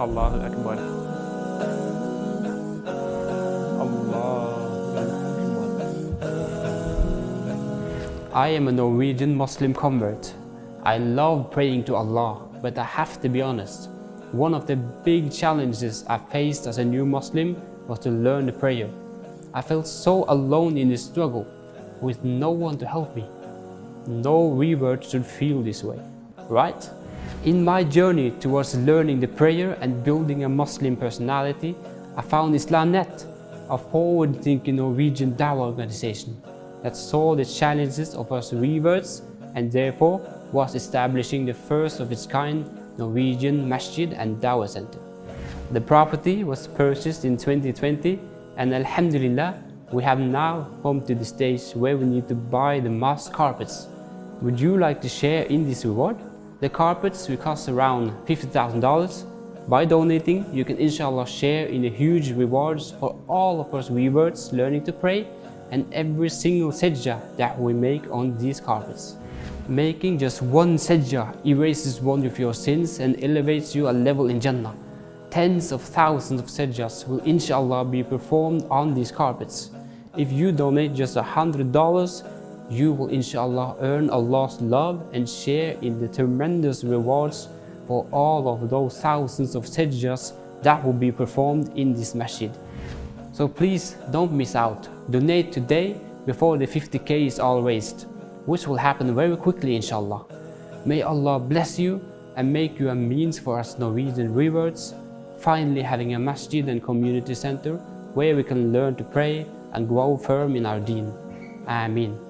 Allahu Akbar. Allahu I am a Norwegian Muslim convert. I love praying to Allah, but I have to be honest. One of the big challenges I faced as a new Muslim was to learn the prayer. I felt so alone in this struggle, with no one to help me. No revert should feel this way, right? In my journey towards learning the prayer and building a Muslim personality, I found Islamnet, a forward-thinking Norwegian Dawah organization that saw the challenges of us reverts and therefore was establishing the first of its kind Norwegian Masjid and Dawah Center. The property was purchased in 2020 and Alhamdulillah, we have now come to the stage where we need to buy the mosque carpets. Would you like to share in this reward? The carpets will cost around $50,000. By donating, you can inshallah share in the huge rewards for all of us reverts learning to pray and every single sajdah that we make on these carpets. Making just one sajdah erases one of your sins and elevates you a level in Jannah. Tens of thousands of sajdas will inshallah be performed on these carpets. If you donate just a hundred dollars, you will inshallah earn Allah's love and share in the tremendous reverts for all of those thousands of sajdas that will be performed in this masjid. So please don't miss out. Donate today before the 50k is all raised, which will happen very quickly inshallah. May Allah bless you and make you a means for us Norwegian rewards, finally having a masjid and community center where we can learn to pray and grow firm in our deen. Ameen.